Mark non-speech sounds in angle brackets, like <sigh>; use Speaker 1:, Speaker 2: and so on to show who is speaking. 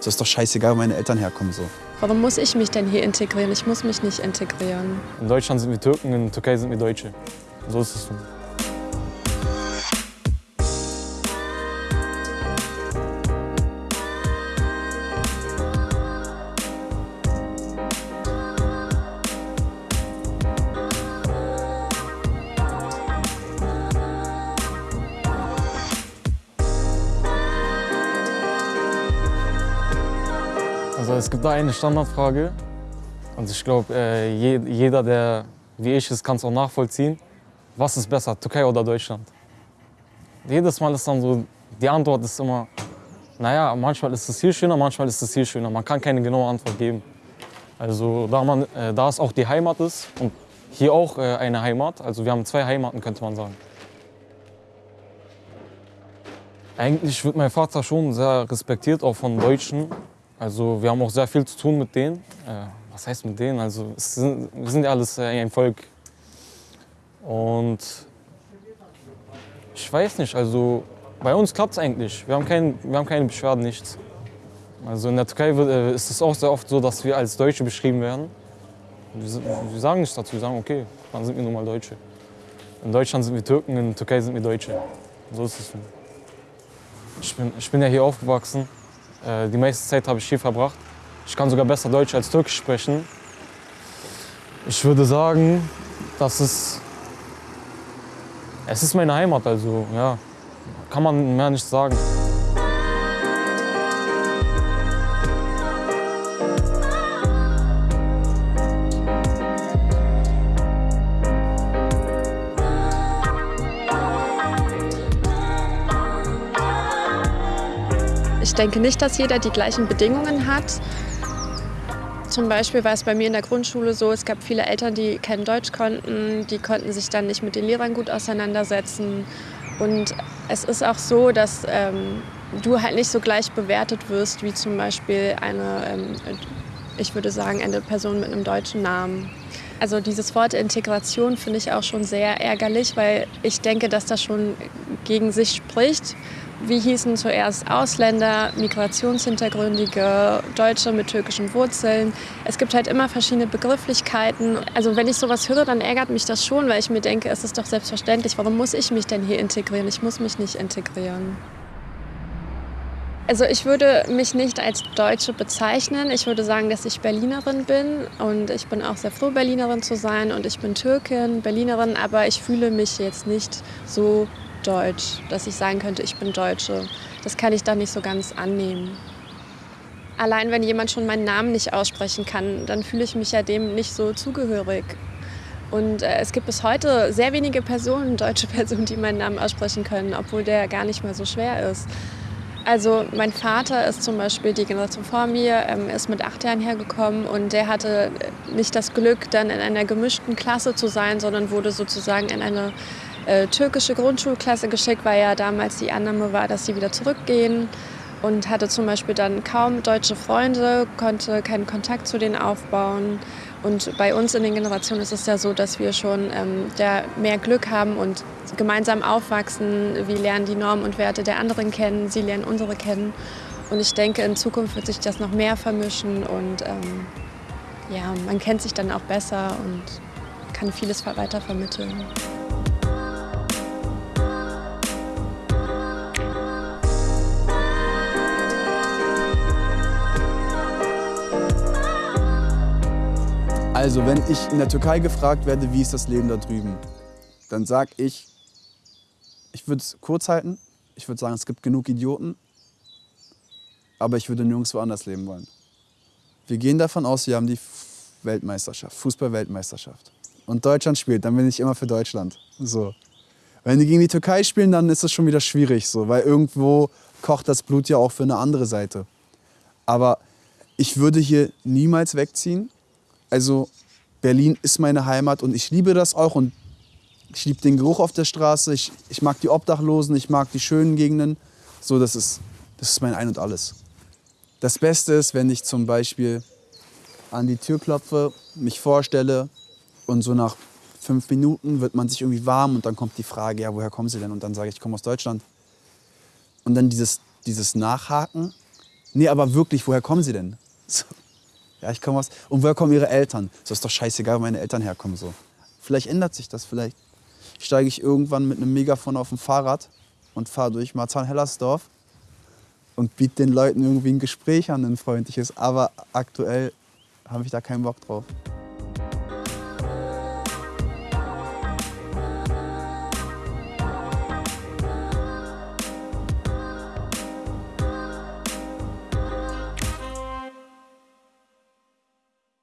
Speaker 1: Das ist doch scheißegal, wo meine Eltern herkommen. So.
Speaker 2: Warum muss ich mich denn hier integrieren? Ich muss mich nicht integrieren.
Speaker 3: In Deutschland sind wir Türken, in der Türkei sind wir Deutsche. So ist es. Also es gibt da eine Standardfrage und ich glaube, äh, je, jeder, der wie ich ist, kann es auch nachvollziehen. Was ist besser, Türkei oder Deutschland? Jedes Mal ist dann so, die Antwort ist immer, naja, manchmal ist es hier schöner, manchmal ist es hier schöner. Man kann keine genaue Antwort geben. Also da, man, äh, da es auch die Heimat ist und hier auch äh, eine Heimat, also wir haben zwei Heimaten, könnte man sagen. Eigentlich wird mein Vater schon sehr respektiert, auch von Deutschen. Also wir haben auch sehr viel zu tun mit denen. Äh, was heißt mit denen? Also sind, wir sind ja alles äh, ein Volk. Und ich weiß nicht, also bei uns klappt es eigentlich. Wir haben, kein, wir haben keine Beschwerden, nichts. Also in der Türkei wird, äh, ist es auch sehr oft so, dass wir als Deutsche beschrieben werden. Wir, wir sagen nichts dazu, wir sagen, okay, dann sind wir nun mal Deutsche. In Deutschland sind wir Türken, in der Türkei sind wir Deutsche. So ist es. Ich bin, ich bin ja hier aufgewachsen. Äh, die meiste Zeit habe ich hier verbracht. Ich kann sogar besser Deutsch als Türkisch sprechen. Ich würde sagen, dass es, es ist meine Heimat, also ja, kann man mehr nicht sagen.
Speaker 2: Ich denke nicht, dass jeder die gleichen Bedingungen hat. Zum Beispiel war es bei mir in der Grundschule so, es gab viele Eltern, die kein Deutsch konnten, die konnten sich dann nicht mit den Lehrern gut auseinandersetzen. Und es ist auch so, dass ähm, du halt nicht so gleich bewertet wirst wie zum Beispiel eine, ähm, ich würde sagen, eine Person mit einem deutschen Namen. Also dieses Wort Integration finde ich auch schon sehr ärgerlich, weil ich denke, dass das schon gegen sich spricht. Wie hießen zuerst Ausländer, Migrationshintergründige, Deutsche mit türkischen Wurzeln? Es gibt halt immer verschiedene Begrifflichkeiten. Also wenn ich sowas höre, dann ärgert mich das schon, weil ich mir denke, es ist doch selbstverständlich. Warum muss ich mich denn hier integrieren? Ich muss mich nicht integrieren. Also ich würde mich nicht als Deutsche bezeichnen. Ich würde sagen, dass ich Berlinerin bin und ich bin auch sehr froh, Berlinerin zu sein und ich bin Türkin, Berlinerin, aber ich fühle mich jetzt nicht so deutsch, dass ich sagen könnte, ich bin Deutsche. Das kann ich da nicht so ganz annehmen. Allein wenn jemand schon meinen Namen nicht aussprechen kann, dann fühle ich mich ja dem nicht so zugehörig. Und äh, es gibt bis heute sehr wenige Personen, deutsche <laughs> Personen, die meinen Namen aussprechen können, obwohl der gar nicht mal so schwer ist. Also mein Vater ist zum Beispiel die Generation vor mir, ähm, ist mit acht Jahren hergekommen und der hatte nicht das Glück, dann in einer gemischten Klasse zu sein, sondern wurde sozusagen in eine äh, türkische Grundschulklasse geschickt, weil ja damals die Annahme war, dass sie wieder zurückgehen und hatte zum Beispiel dann kaum deutsche Freunde, konnte keinen Kontakt zu denen aufbauen. Und bei uns in den Generationen ist es ja so, dass wir schon ähm, ja, mehr Glück haben und gemeinsam aufwachsen. Wir lernen die Normen und Werte der anderen kennen, sie lernen unsere kennen. Und ich denke, in Zukunft wird sich das noch mehr vermischen und ähm, ja, man kennt sich dann auch besser und kann vieles weiter vermitteln.
Speaker 1: Also, wenn ich in der Türkei gefragt werde, wie ist das Leben da drüben, dann sage ich, ich würde es kurz halten. Ich würde sagen, es gibt genug Idioten, aber ich würde nirgendwo anders leben wollen. Wir gehen davon aus, wir haben die Weltmeisterschaft, Fußball-Weltmeisterschaft. Und Deutschland spielt, dann bin ich immer für Deutschland. So. Wenn die gegen die Türkei spielen, dann ist es schon wieder schwierig, so, weil irgendwo kocht das Blut ja auch für eine andere Seite. Aber ich würde hier niemals wegziehen. Also Berlin ist meine Heimat und ich liebe das auch und ich liebe den Geruch auf der Straße, ich, ich mag die Obdachlosen, ich mag die schönen Gegenden. So, das ist, das ist mein Ein und Alles. Das Beste ist, wenn ich zum Beispiel an die Tür klopfe, mich vorstelle und so nach fünf Minuten wird man sich irgendwie warm und dann kommt die Frage, ja, woher kommen Sie denn? Und dann sage ich, ich komme aus Deutschland. Und dann dieses, dieses Nachhaken, Nee, aber wirklich, woher kommen sie denn? <laughs> So. Ja, ich komme aus. Und woher kommen ihre Eltern? So ist doch scheißegal, wo meine Eltern herkommen. So. Vielleicht ändert sich das, vielleicht steige ich irgendwann mit einem Megafon auf ein Fahrrad und fahre durch Marzahn-Hellersdorf und biete den Leuten irgendwie ein Gespräch an, ein freundliches. Aber aktuell habe ich da keinen Bock drauf.